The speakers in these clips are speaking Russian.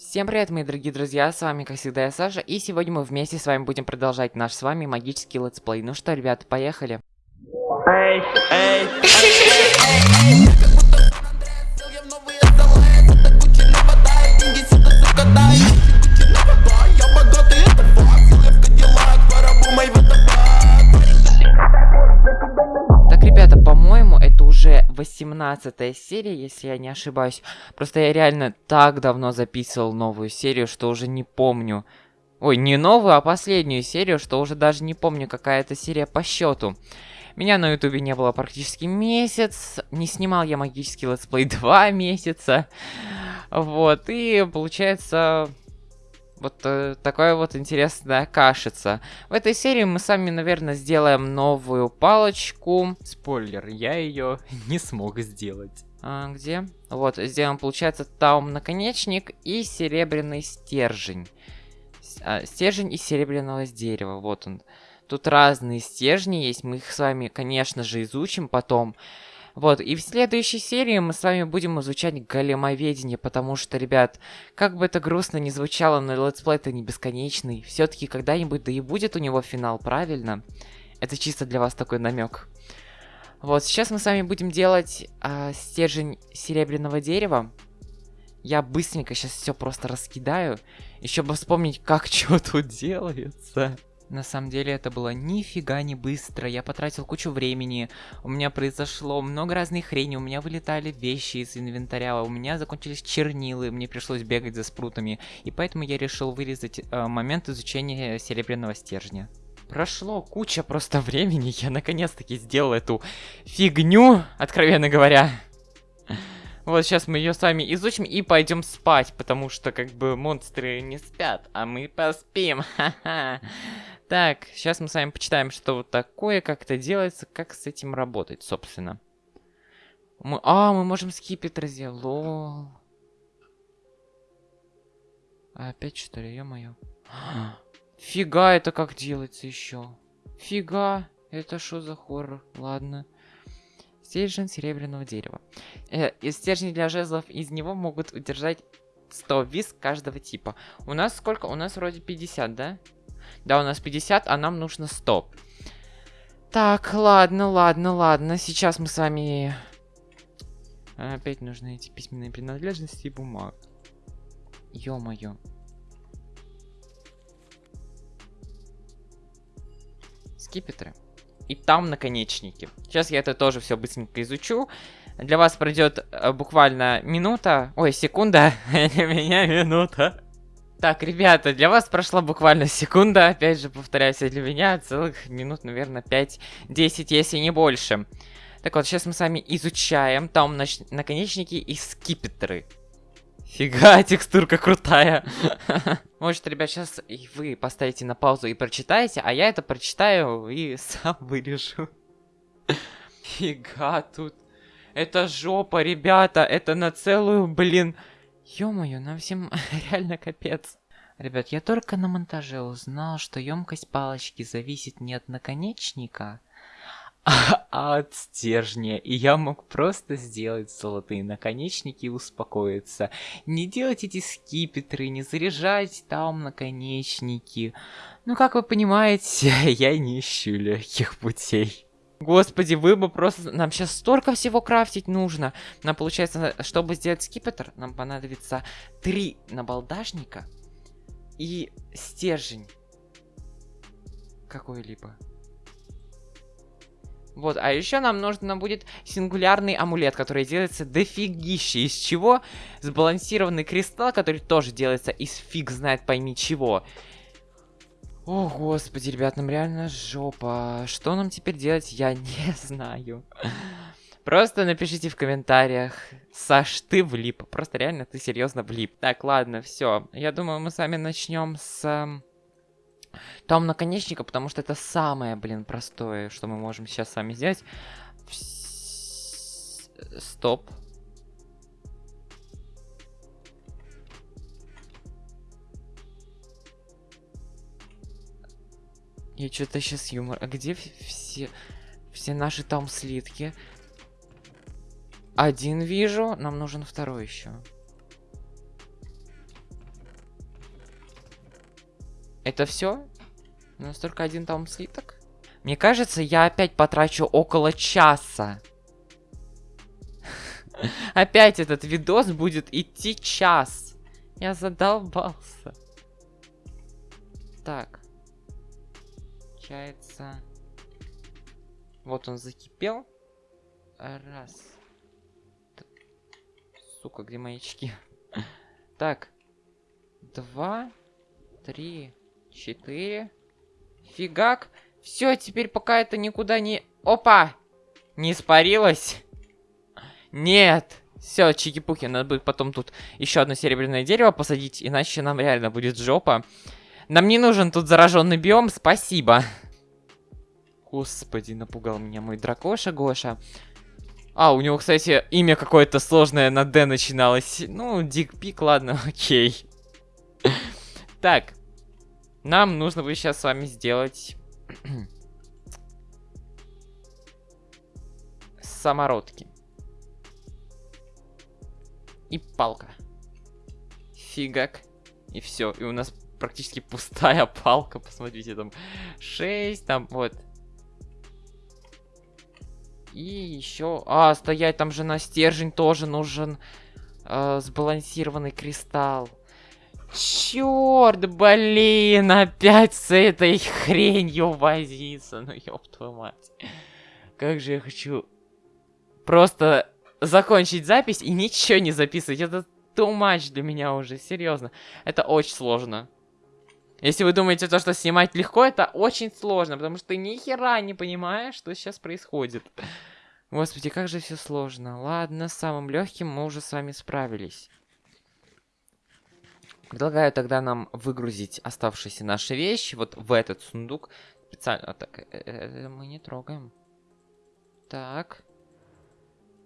Всем привет, мои дорогие друзья, с вами, как всегда, я Саша, и сегодня мы вместе с вами будем продолжать наш с вами магический летсплей. Ну что, ребята, поехали. Эй, эй, Так, 18 серия, если я не ошибаюсь. Просто я реально так давно записывал новую серию, что уже не помню. Ой, не новую, а последнюю серию, что уже даже не помню, какая это серия по счету. Меня на ютубе не было практически месяц, не снимал я магический летсплей два месяца. Вот, и получается вот э, такая вот интересная кашица. В этой серии мы сами, наверное, сделаем новую палочку. Спойлер, я ее не смог сделать. А, где? Вот, сделаем, получается, таум наконечник и серебряный стержень. С- а, стержень из серебряного дерева, вот он. Тут разные стержни есть, мы их с вами, конечно же, изучим потом. Вот, и в следующей серии мы с вами будем изучать големоведение, потому что, ребят, как бы это грустно ни звучало, но летсплей это не бесконечный. Все-таки когда-нибудь да и будет у него финал, правильно? Это чисто для вас такой намек. Вот, сейчас мы с вами будем делать а, стержень серебряного дерева. Я быстренько сейчас все просто раскидаю. Еще бы вспомнить, как что тут делается. На самом деле это было нифига не быстро. Я потратил кучу времени. У меня произошло много разной хрени. У меня вылетали вещи из инвентаря. У меня закончились чернилы. Мне пришлось бегать за спрутами. И поэтому я решил вырезать э, момент изучения серебряного стержня. Прошло куча просто времени. Я наконец-таки сделал эту фигню, откровенно говоря. Вот сейчас мы ее с вами изучим и пойдем спать, потому что как бы монстры не спят, а мы поспим. Ха-ха. Так, сейчас мы с вами почитаем, что вот такое, как это делается, как с этим работать, собственно. Мы... А, мы можем скипетр сделать. Лол. А опять что ли, ё-моё. Фига это как делается еще. Фига, это что за хоррор? Ладно. Стержень серебряного дерева. Э, из стержней для жезлов из него могут удержать 100 виз каждого типа. У нас сколько? У нас вроде 50, да? Да, у нас 50, а нам нужно 100. Так, ладно, ладно, ладно. Сейчас мы с вами... Опять нужны эти письменные принадлежности и бумаг. Ё-моё. Скипетры. И там наконечники. Сейчас я это тоже все быстренько изучу. Для вас пройдет э, буквально минута. Ой, секунда. Для меня минута. Так, ребята, для вас прошла буквально секунда. Опять же, повторяюсь, для меня целых минут, наверное, 5-10, если не больше. Так вот, сейчас мы с вами изучаем там наконечники и скипетры. Фига, текстурка крутая. Может, ребят, сейчас вы поставите на паузу и прочитаете, а я это прочитаю и сам вырежу. Фига тут. Это жопа, ребята, это на целую, блин. Ё-моё, нам всем реально капец. Ребят, я только на монтаже узнал, что емкость палочки зависит не от наконечника, а от стержня. И я мог просто сделать золотые наконечники и успокоиться. Не делать эти скипетры, не заряжать там наконечники. Ну, как вы понимаете, я не ищу легких путей. Господи, вы бы просто... Нам сейчас столько всего крафтить нужно. Нам, получается, чтобы сделать скипетр, нам понадобится три набалдашника и стержень какой-либо. Вот, а еще нам нужно будет сингулярный амулет, который делается дофигище. Из чего? Сбалансированный кристалл, который тоже делается из фиг знает пойми чего. О, господи, ребят, нам реально жопа. Что нам теперь делать, я не знаю. Просто напишите в комментариях. Саш, ты влип. Просто реально ты серьезно влип. Так, ладно, все. Я думаю, мы с вами начнем с... эм, Том наконечника, потому что это самое, блин, простое, что мы можем сейчас с вами сделать. Стоп. Я что-то сейчас юмор. А где все, все наши там слитки? Один вижу, нам нужен второй еще. Это все? У нас только один там слиток? Мне кажется, я опять потрачу около часа. Опять этот видос будет идти час. Я задолбался. Так. Получается... Вот он закипел. Раз. Сука, где мои очки? Так. Два. Три. Четыре. Фигак. Все, теперь пока это никуда не... Опа! Не испарилось? Нет. Все, чики-пуки, надо будет потом тут еще одно серебряное дерево посадить, иначе нам реально будет жопа. Нам не нужен тут зараженный биом, спасибо. Господи, напугал меня мой дракоша Гоша. А, у него, кстати, имя какое-то сложное на Д начиналось. Ну, Дик Пик, ладно, окей. Так. Нам нужно будет сейчас с вами сделать... Самородки. И палка. Фигак. И все. И у нас практически пустая палка. Посмотрите, там 6, там вот и еще... А, стоять, там же на стержень тоже нужен э, сбалансированный кристалл. Черт, блин, опять с этой хренью возиться. Ну, ёб твою мать. Как же я хочу просто закончить запись и ничего не записывать. Это too much для меня уже, серьезно. Это очень сложно. Если вы думаете, то, что снимать легко, это очень сложно, потому что ты ни хера не понимаешь, что сейчас происходит. Господи, как же все сложно. Ладно, с самым легким мы уже с вами справились. Предлагаю тогда нам выгрузить оставшиеся наши вещи вот в этот сундук. Специально. Так, это э, мы не трогаем. Так.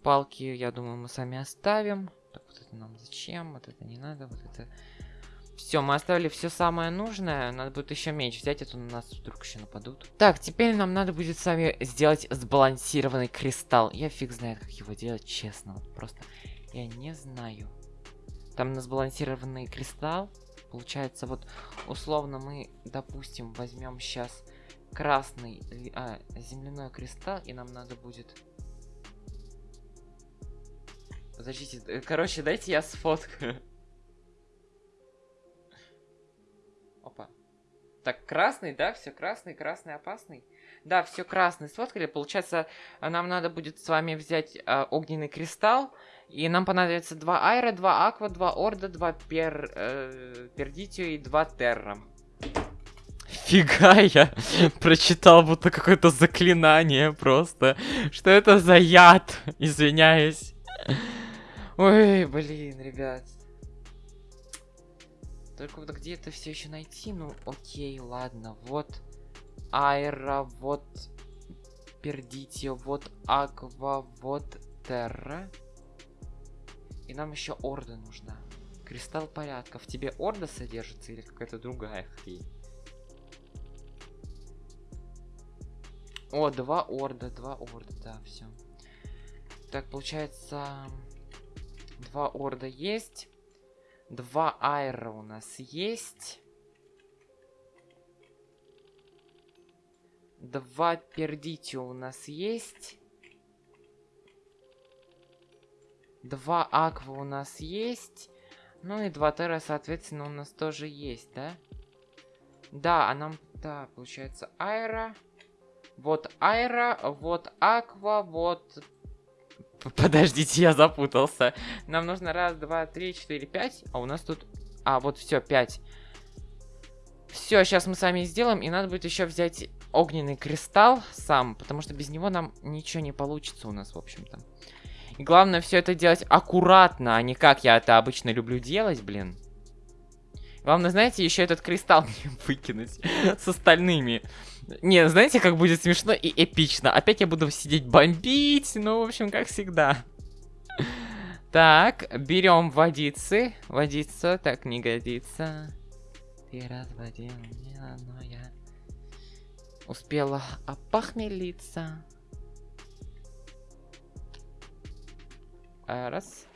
Палки, я думаю, мы сами оставим. Так, вот это нам зачем? Вот это не надо, вот это... Все, мы оставили все самое нужное. Надо будет еще меч взять, а то на нас вдруг еще нападут. Так, теперь нам надо будет с вами сделать сбалансированный кристалл. Я фиг знает, как его делать, честно. Вот просто я не знаю. Там на сбалансированный кристалл. Получается, вот условно мы, допустим, возьмем сейчас красный а, земляной кристалл, и нам надо будет... Подождите, э, короче, дайте я сфоткаю. Опа. Так, красный, да? Все красный, красный, опасный. Да, все красный сфоткали. Получается, нам надо будет с вами взять э, огненный кристалл. И нам понадобится два айра, два аква, два орда, два пер, э, пердитио и два терра. Фига я прочитал будто какое-то заклинание просто. Что это за яд? Извиняюсь. Ой, блин, ребят. Только вот где это все еще найти? Ну, окей, ладно. Вот Айра, вот Пердитио, вот Аква, вот Терра. И нам еще Орда нужна. Кристалл порядка. В тебе Орда содержится или какая-то другая хрень? О, два Орда, два Орда, да, все. Так, получается, два Орда есть. Два айра у нас есть. Два пердитио у нас есть. Два аква у нас есть. Ну и два тера, соответственно, у нас тоже есть, да? Да, а нам... Да, получается, айра. Вот айра, вот аква, вот Подождите, я запутался. Нам нужно раз, два, три, четыре, пять. А у нас тут... А, вот все, пять. Все, сейчас мы сами сделаем. И надо будет еще взять огненный кристалл сам. Потому что без него нам ничего не получится у нас, в общем-то. И главное все это делать аккуратно, а не как я это обычно люблю делать, блин. Главное, знаете, еще этот кристалл не выкинуть с остальными. Не, знаете, как будет смешно и эпично. Опять я буду сидеть бомбить, ну, в общем, как всегда. Так, берем водицы. Водица, так не годится. Ты разводил меня, но я успела опохмелиться. Раз.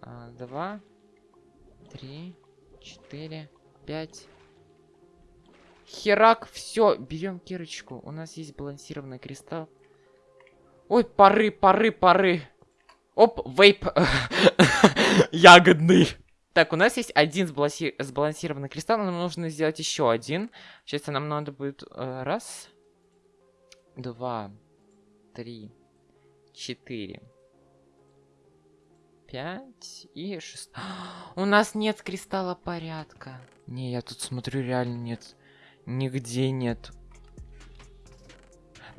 А, два. Три. Четыре. Пять. Херак, все, берем кирочку. У нас есть балансированный кристалл. Ой, пары, пары, пары. Оп, вейп. Ягодный. Так, у нас есть один сбаланси... сбалансированный кристалл, нам нужно сделать еще один. Сейчас нам надо будет э, раз, два, три, четыре, пять и шесть. У нас нет кристалла порядка. Не, я тут смотрю, реально нет. Нигде нет.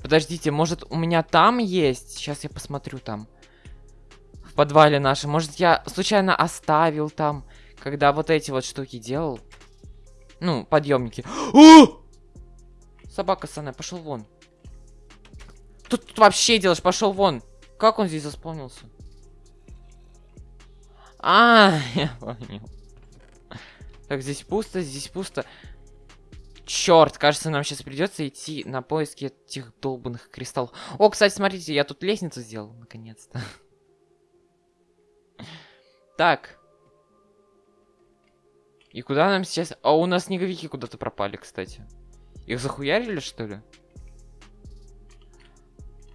Подождите, может у меня там есть? Сейчас я посмотрю там в подвале нашем. Может, я случайно оставил там, когда вот эти вот штуки делал? Ну, подъемники. О! Собака Сана, пошел вон. Тут, тут вообще делаешь, пошел вон. Как он здесь заспавнился? А, я понял. Так, здесь пусто, здесь пусто. Черт, кажется, нам сейчас придется идти на поиски этих долбанных кристаллов. О, кстати, смотрите, я тут лестницу сделал, наконец-то. Так. И куда нам сейчас... А у нас снеговики куда-то пропали, кстати. Их захуярили, что ли?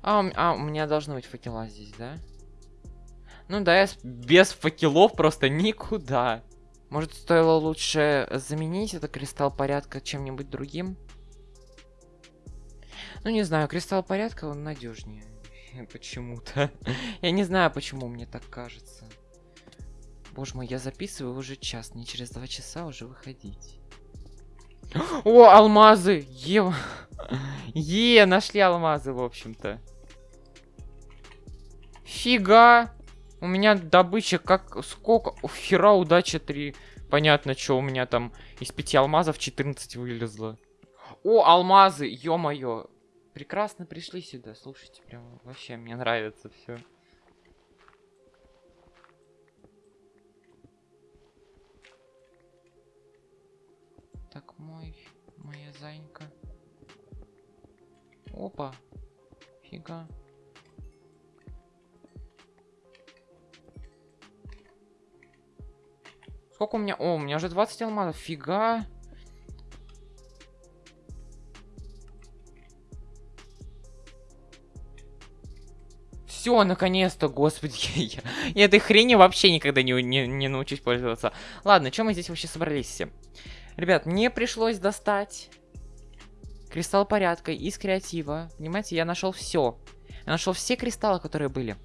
А, у, а, у меня должны быть факела здесь, да? Ну да, я без факелов просто никуда. Может, стоило лучше заменить этот кристалл порядка чем-нибудь другим? Ну, не знаю, кристалл порядка, он надежнее. Почему-то. Я не знаю, почему мне так кажется. Боже мой, я записываю уже час, мне через два часа уже выходить. О, алмазы! Е, е нашли алмазы, в общем-то. Фига! У меня добыча как... Сколько? О, хера, удача 3. Понятно, что у меня там из 5 алмазов 14 вылезло. О, алмазы! Ё-моё! Прекрасно пришли сюда, слушайте, прям вообще мне нравится все. Так, мой, моя зайка. Опа. Фига. Сколько у меня? О, у меня уже 20 алмазов. Фига. Все, наконец-то, господи, я, я этой хрени вообще никогда не, не, не научусь пользоваться. Ладно, чем мы здесь вообще собрались все? Ребят, мне пришлось достать кристалл порядка из креатива. Понимаете, я нашел все. Я нашел все кристаллы, которые были.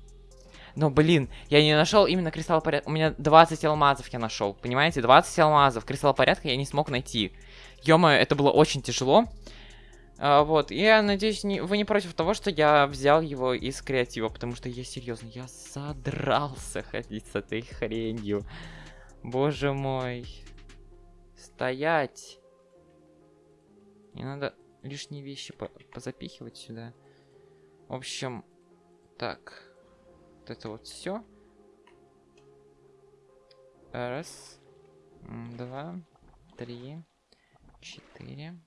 Но, блин, я не нашел именно кристалл порядка. У меня 20 алмазов я нашел. Понимаете, 20 алмазов. Кристалл порядка я не смог найти. ё это было очень тяжело. А, вот, я надеюсь, не, вы не против того, что я взял его из креатива, потому что я серьезно, я задрался ходить с этой хренью. Боже мой. Стоять. Не надо лишние вещи по позапихивать сюда. В общем, так. Вот это вот все. Раз, два, три, четыре,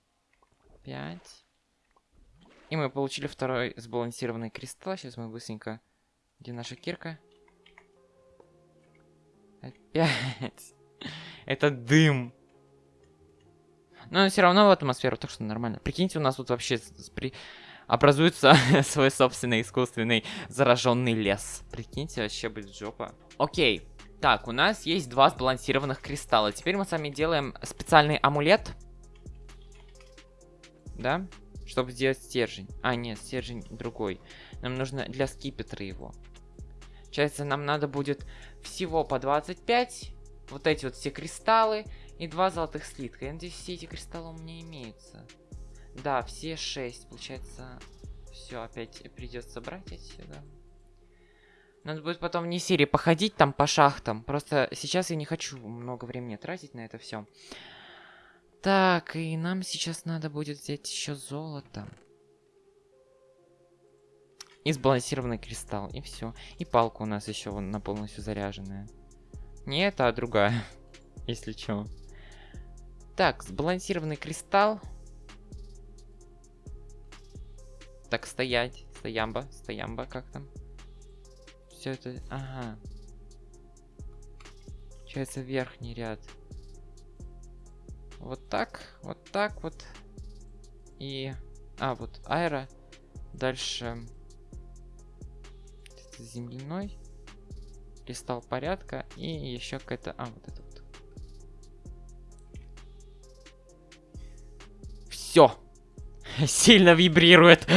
пять. И мы получили второй сбалансированный кристалл. Сейчас мы быстренько... Где наша кирка? Опять. Это дым. Но все равно в атмосферу, так что нормально. Прикиньте, у нас тут вообще. Образуется свой собственный искусственный зараженный лес. Прикиньте, вообще будет жопа. Окей. Так, у нас есть два сбалансированных кристалла. Теперь мы с вами делаем специальный амулет. Да? Чтобы сделать стержень. А, нет, стержень другой. Нам нужно для скипетра его. Получается, нам надо будет всего по 25. Вот эти вот все кристаллы. И два золотых слитка. Я надеюсь, все эти кристаллы у меня имеются. Да, все шесть. Получается, все опять придется брать отсюда. Надо будет потом не серии походить там по шахтам. Просто сейчас я не хочу много времени тратить на это все. Так, и нам сейчас надо будет взять еще золото. И сбалансированный кристалл, и все. И палка у нас еще на полностью заряженная. Не это, а другая, если что. Так, сбалансированный кристалл. Так, стоять. Стоямба, стоямба, как там? Все это... Ага. Получается верхний ряд. Вот так, вот так вот. И... А, вот аэро. Дальше... Земляной. Кристалл порядка. И еще какая-то... А, вот это вот. Все. Сильно вибрирует.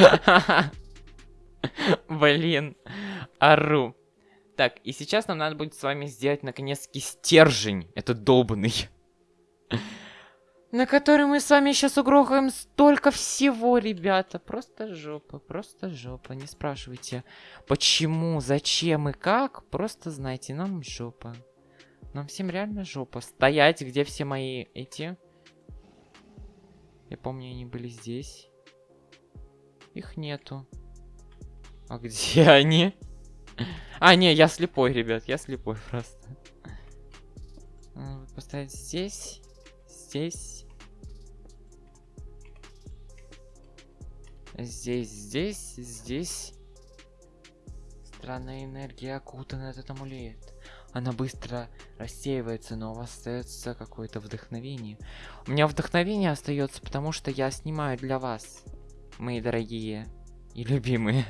Блин. Ару. Так, и сейчас нам надо будет с вами сделать наконец-таки стержень. Это долбанный. На который мы с вами сейчас угрохаем столько всего, ребята. Просто жопа, просто жопа. Не спрашивайте, почему, зачем и как. Просто знайте, нам жопа. Нам всем реально жопа. Стоять, где все мои эти... Я помню, они были здесь. Их нету. А где они? А, не, я слепой, ребят, я слепой просто. Поставить здесь, здесь. Здесь, здесь, здесь. Странная энергия окутана этот амулет. Она быстро рассеивается, но у вас остается какое-то вдохновение. У меня вдохновение остается, потому что я снимаю для вас, мои дорогие и любимые.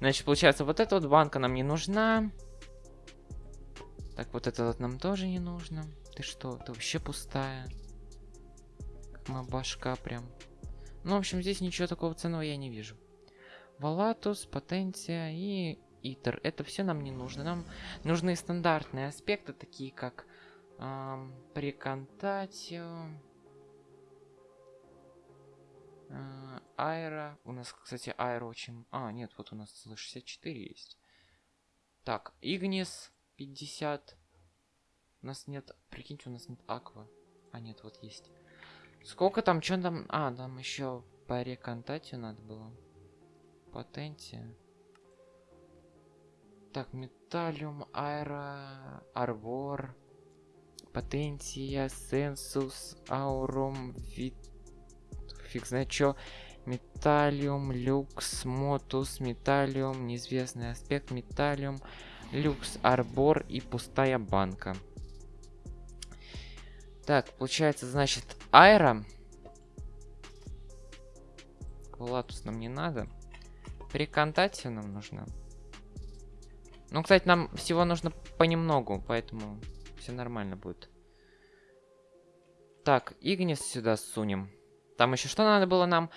Значит, получается, вот эта вот банка нам не нужна. Так, вот это вот нам тоже не нужно. Ты что, ты вообще пустая. Как моя башка прям. Ну, в общем, здесь ничего такого ценного я не вижу. Валатус, потенция и итер. Это все нам не нужно. Нам нужны стандартные аспекты, такие как эм, прекантатио, э. У нас, кстати, аэро очень... А, нет, вот у нас целых 64 есть. Так, Игнис 50. У нас нет... Прикиньте, у нас нет аква. А, нет, вот есть. Сколько там, что там... А, там еще по реконтате надо было. Потенция. Так, металлиум, аэро, арбор, потенция, сенсус, аурум, вид... Фиг знает что. Металлиум, люкс, мотус, металлиум, неизвестный аспект, металлиум, люкс, арбор и пустая банка. Так, получается, значит, аэро. Квалатус нам не надо. Приконтатия нам нужна. Ну, кстати, нам всего нужно понемногу, поэтому все нормально будет. Так, Игнис сюда сунем. Там еще что надо было нам?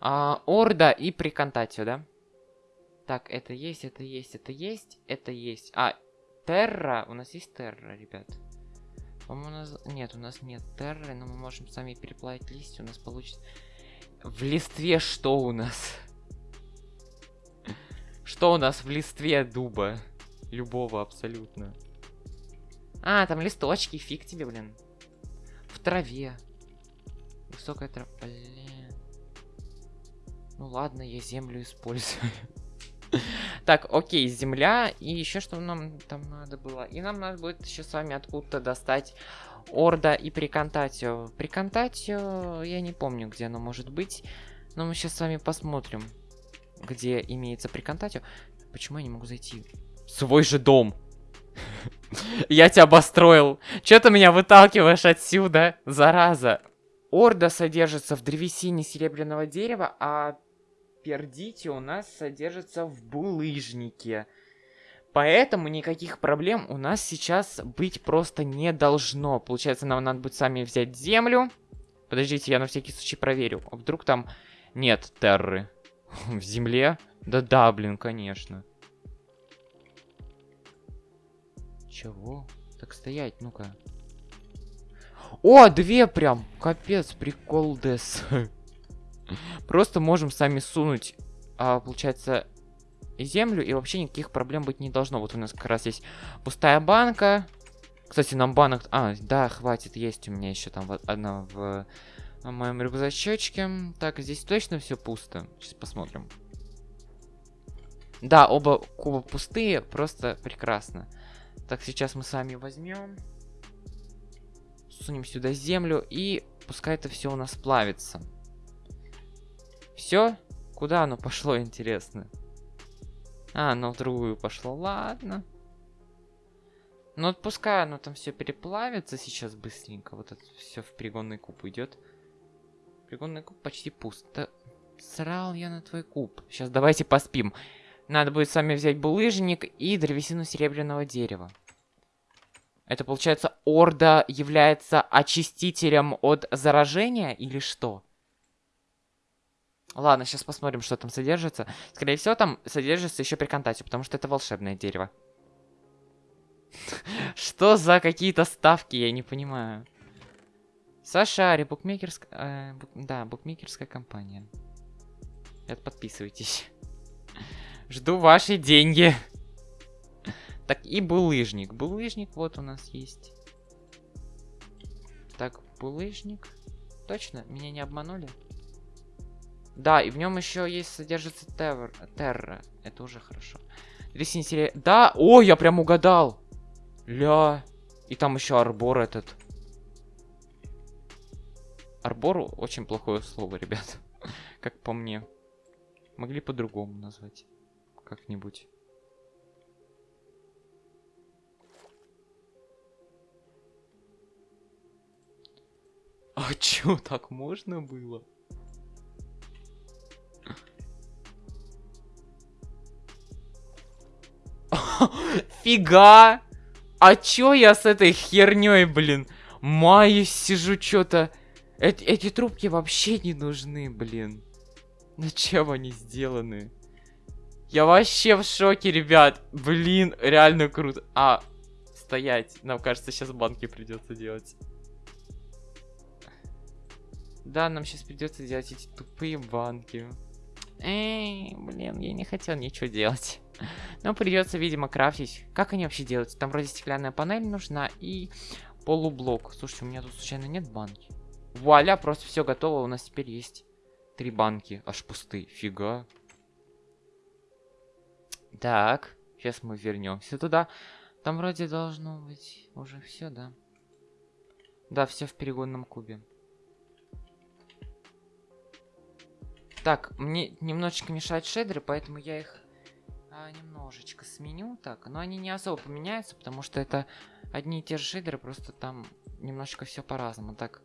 А, орда и приконтатию, да? Так, это есть, это есть, это есть, это есть. А, Терра. У нас есть Терра, ребят. По-моему, у нас... Нет, у нас нет Терры, но мы можем сами переплавить листья. У нас получится... В листве что у нас? Что у нас в листве дуба? Любого абсолютно. А, там листочки, фиг тебе, блин. В траве. Высокая трава. Блин. Ну ладно, я землю использую. Так, окей, земля. И еще что нам там надо было? И нам надо будет еще с вами откуда-то достать Орда и Приконтатио. Приконтатио, я не помню, где оно может быть. Но мы сейчас с вами посмотрим, где имеется Приконтатио. Почему я не могу зайти? Свой же дом. Я тебя обостроил. Че ты меня выталкиваешь отсюда, зараза? Орда содержится в древесине серебряного дерева, а пердити у нас содержится в булыжнике. Поэтому никаких проблем у нас сейчас быть просто не должно. Получается, нам надо будет сами взять землю. Подождите, я на всякий случай проверю. А вдруг там нет терры в земле? Да-да, блин, конечно. Чего? Так стоять, ну-ка. О, две прям. Капец, прикол дес. Просто можем сами сунуть, а, получается, землю, и вообще никаких проблем быть не должно. Вот у нас как раз есть пустая банка. Кстати, нам банок... А, да, хватит, есть у меня еще там одна в, в моем рюкзачочке. Так, здесь точно все пусто. Сейчас посмотрим. Да, оба куба пустые, просто прекрасно. Так, сейчас мы с вами возьмем. Сунем сюда землю и пускай это все у нас плавится. Все? Куда оно пошло, интересно? А, оно в другую пошло. Ладно. Ну, вот пускай оно там все переплавится сейчас быстренько. Вот это все в перегонный куб идет. Перегонный куб почти пуст. Да, срал я на твой куб. Сейчас давайте поспим. Надо будет с вами взять булыжник и древесину серебряного дерева. Это получается, Орда является очистителем от заражения или что? Ладно, сейчас посмотрим, что там содержится. Скорее всего, там содержится еще приконтате, потому что это волшебное дерево. Что за какие-то ставки, я не понимаю. Сашари, букмекерская... Э, да, букмекерская компания. Это подписывайтесь. Жду ваши деньги. Так, и булыжник. Булыжник вот у нас есть. Так, булыжник. Точно? Меня не обманули? Да, и в нем еще есть, содержится тевр, терра. Это уже хорошо. Ресинсерия... Да! О, я прям угадал! Ля. И там еще арбор этот. Арбор очень плохое слово, ребят. как по мне. Могли по-другому назвать. Как-нибудь. А чё, так можно было? Фига! А чё я с этой херней, блин? Маюсь, сижу, чё-то... Эти, эти трубки вообще не нужны, блин. На чем они сделаны? Я вообще в шоке, ребят. Блин, реально круто. А, стоять. Нам кажется, сейчас банки придется делать. Да, нам сейчас придется делать эти тупые банки. Эй, блин, я не хотел ничего делать. Но придется, видимо, крафтить. Как они вообще делаются? Там вроде стеклянная панель нужна и полублок. Слушайте, у меня тут случайно нет банки? Вуаля, просто все готово. У нас теперь есть три банки. Аж пустые. Фига. Так, сейчас мы вернемся туда. Там вроде должно быть уже все, да? Да, все в перегонном кубе. Так, мне немножечко мешают шейдеры, поэтому я их а, немножечко сменю. Так, но они не особо поменяются, потому что это одни и те же шейдеры, просто там немножечко все по-разному. Так,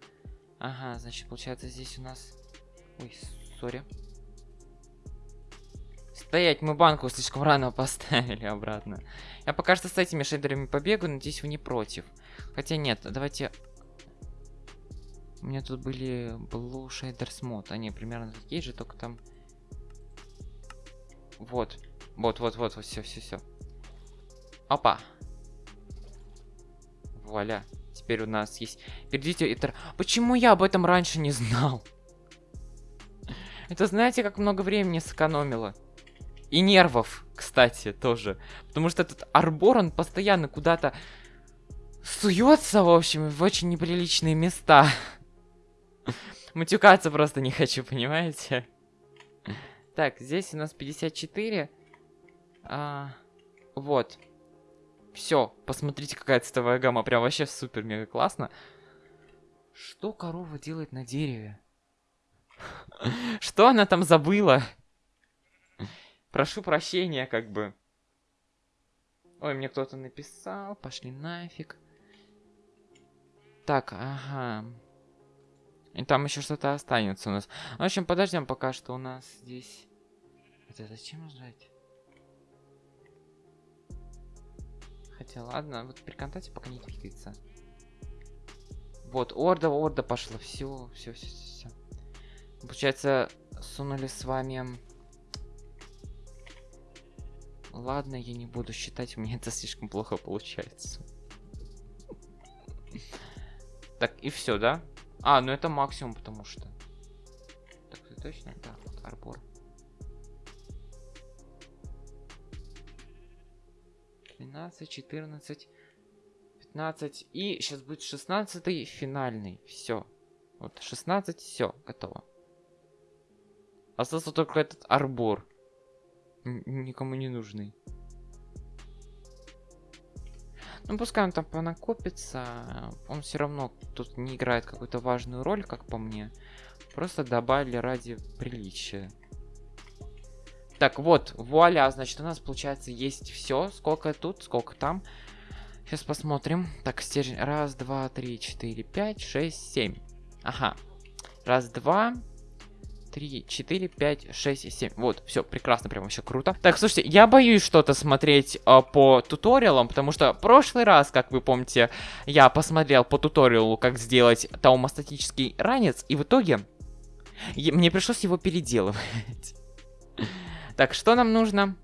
ага, значит, получается здесь у нас... Ой, сори. Стоять, мы банку слишком рано поставили обратно. Я пока что с этими шейдерами побегаю, надеюсь, вы не против. Хотя нет, давайте у меня тут были Blue Shaders Mod. Они примерно такие же, только там... Вот. Вот, вот, вот, вот, все, все, все. Опа. Вуаля. Теперь у нас есть... Перейдите это... Почему я об этом раньше не знал? Это знаете, как много времени сэкономило? И нервов, кстати, тоже. Потому что этот арбор, он постоянно куда-то суется, в общем, в очень неприличные места. Матюкаться просто не хочу, понимаете? Так, здесь у нас 54. А, вот. Все, посмотрите, какая цветовая гамма. Прям вообще супер-мега классно. Что корова делает на дереве? Что она там забыла? Прошу прощения, как бы. Ой, мне кто-то написал. Пошли нафиг. Так, ага. И там еще что-то останется у нас. В общем, подождем пока что у нас здесь... Это зачем ждать? Хотя, ладно, вот при контакте пока не двигается. Вот, орда, орда пошла. Все, все, все, все. Получается, сунули с вами... Ладно, я не буду считать, у меня это слишком плохо получается. Так, и все, да? А, ну это максимум, потому что... Так, точно? Да, вот арбор. 12, 14, 15 и сейчас будет 16 финальный. Все. Вот 16, все, готово. Остался только этот арбор. Н никому не нужный. Ну, пускай он там понакопится. Он все равно тут не играет какую-то важную роль, как по мне. Просто добавили ради приличия. Так, вот, вуаля, значит, у нас, получается, есть все. Сколько тут, сколько там. Сейчас посмотрим. Так, стержень. Раз, два, три, четыре, пять, шесть, семь. Ага. Раз, два, три, четыре, пять, шесть, семь. Вот, все, прекрасно, прям вообще круто. Так, слушайте, я боюсь что-то смотреть э, по туториалам, потому что прошлый раз, как вы помните, я посмотрел по туториалу, как сделать таумостатический ранец, и в итоге мне пришлось его переделывать. Так, что нам нужно?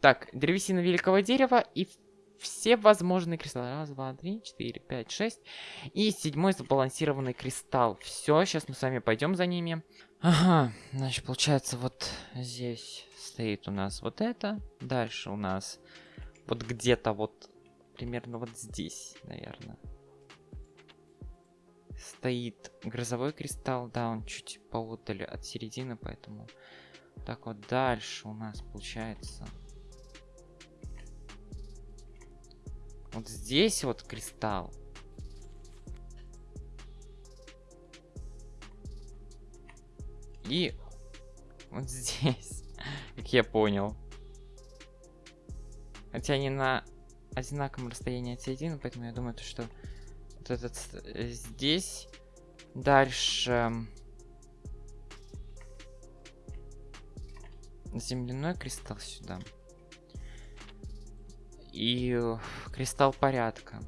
Так, древесина великого дерева и все возможные кристаллы. Раз, два, три, четыре, пять, шесть. И седьмой сбалансированный кристалл. Все, сейчас мы с вами пойдем за ними. Ага, значит, получается, вот здесь стоит у нас вот это. Дальше у нас вот где-то вот, примерно вот здесь, наверное. Стоит грозовой кристалл, да, он чуть поодали от середины, поэтому... Так вот, дальше у нас получается Вот здесь вот кристалл. И вот здесь, как я понял. Хотя они на одинаковом расстоянии от середины, поэтому я думаю, что вот этот э, здесь дальше земляной кристалл сюда и э, кристалл порядка.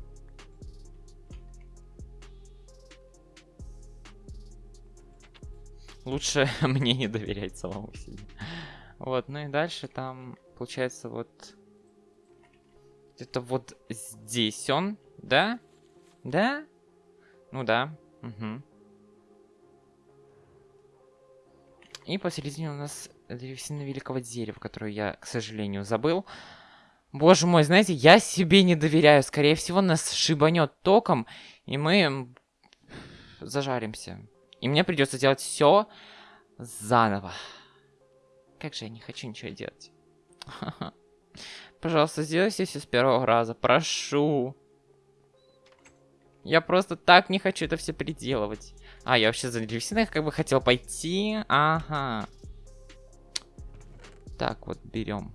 Лучше мне не доверять самому себе. Вот, ну и дальше там, получается, вот... Где-то вот здесь он, да? Да? Ну да, угу. И посередине у нас древесина великого дерева, которую я, к сожалению, забыл. Боже мой, знаете, я себе не доверяю. Скорее всего, нас шибанет током, и мы зажаримся. И мне придется делать все заново. Как же я не хочу ничего делать. Пожалуйста, сделайте все с первого раза. Прошу. Я просто так не хочу это все переделывать. А, я вообще за древесиной как бы хотел пойти. Ага. Так, вот берем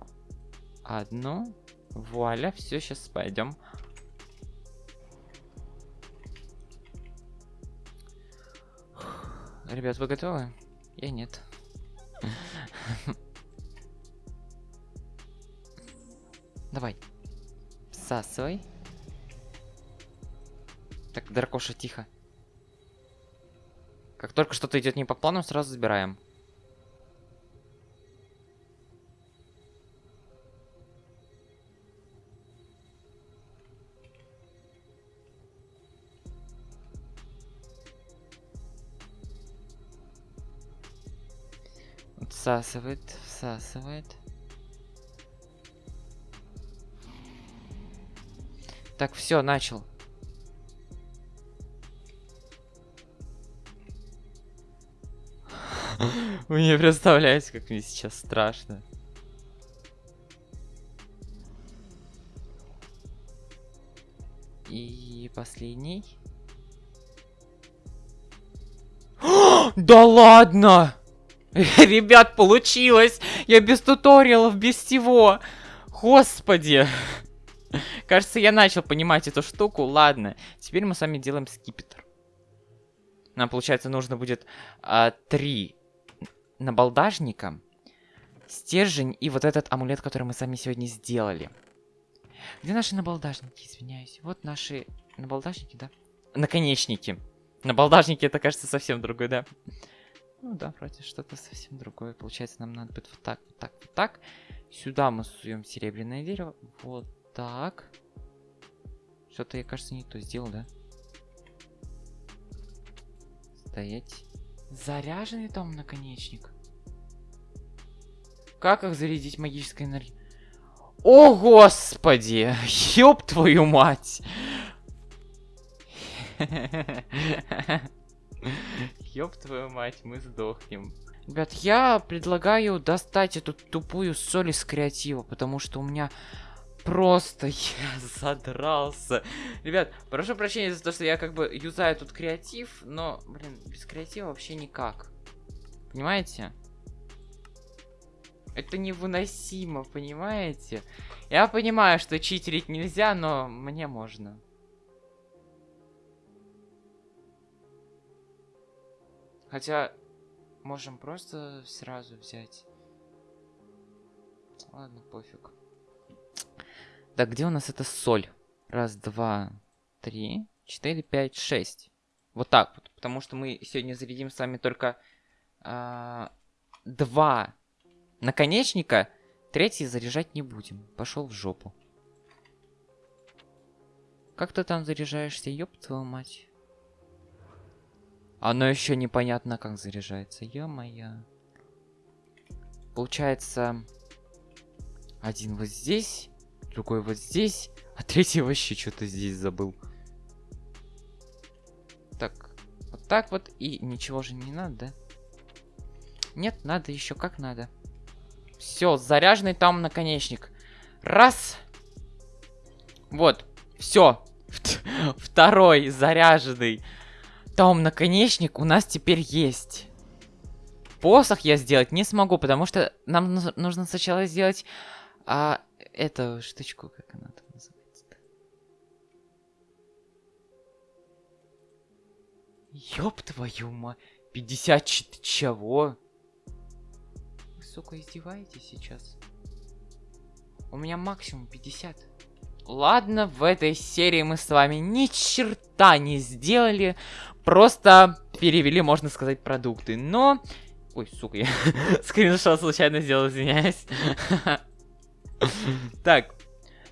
одну. Вуаля, все, сейчас пойдем. Ребят, вы готовы? Я нет. Давай. Всасывай. Так, Дракоша, тихо. Как только что-то идет не по плану, сразу забираем. Всасывает, всасывает. Так, все, начал. Вы не представляете, как мне сейчас страшно. И последний. да ладно! Ребят, получилось! Я без туториалов, без всего! Господи! Кажется, я начал понимать эту штуку. Ладно, теперь мы с вами делаем скипетр. Нам, получается, нужно будет а, три набалдажника, стержень и вот этот амулет, который мы сами сегодня сделали. Где наши набалдажники, извиняюсь? Вот наши набалдажники, да? Наконечники. Набалдажники, это, кажется, совсем другой, да? Ну да, вроде что-то совсем другое. Получается, нам надо будет вот так, вот так, вот так. Сюда мы суем серебряное дерево. Вот так. Что-то я, кажется, не то сделал, да? Стоять. Заряженный там наконечник. Как их зарядить магической энергией? О, господи! Ёб твою мать! Ёб твою мать, мы сдохнем. Ребят, я предлагаю достать эту тупую соль из креатива, потому что у меня просто я задрался. Ребят, прошу прощения за то, что я как бы юзаю тут креатив, но, блин, без креатива вообще никак. Понимаете? Это невыносимо, понимаете? Я понимаю, что читерить нельзя, но мне можно. Хотя, можем просто сразу взять. Ладно, пофиг. Так, где у нас эта соль? Раз, два, три, четыре, пять, шесть. Вот так вот. Потому что мы сегодня зарядим с вами только а, два наконечника. Третий заряжать не будем. Пошел в жопу. Как ты там заряжаешься, ёб твою мать? Оно еще непонятно как заряжается. Ё-моё. Получается... Один вот здесь, другой вот здесь, а третий вообще что-то здесь забыл. Так, вот так вот, и ничего же не надо, да? Нет, надо еще как надо. Все, заряженный там наконечник. Раз. Вот, все. Второй заряженный. Там наконечник у нас теперь есть. Посох я сделать не смогу, потому что нам нужно сначала сделать а, эту штучку, как она там называется? Ёб твою мать. 54 чего? Вы, сука, издеваетесь сейчас? У меня максимум 50. Ладно, в этой серии мы с вами ни черта не сделали. Просто перевели, можно сказать, продукты. Но... Ой, сука, я скриншот случайно сделал, извиняюсь. Так,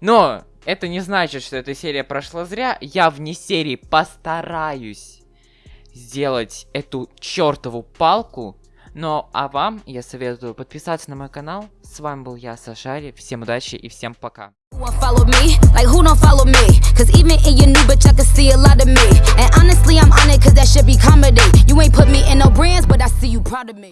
но это не значит, что эта серия прошла зря. Я вне серии постараюсь сделать эту чертову палку. Но а вам я советую подписаться на мой канал. С вами был я, Сашари. Всем удачи и всем пока. Follow me. Like who don't follow me? Cause even in your new bitch i can see a lot of me. And honestly i'm on it cause that should be comedy. You ain't put me in no brands but i see you proud of me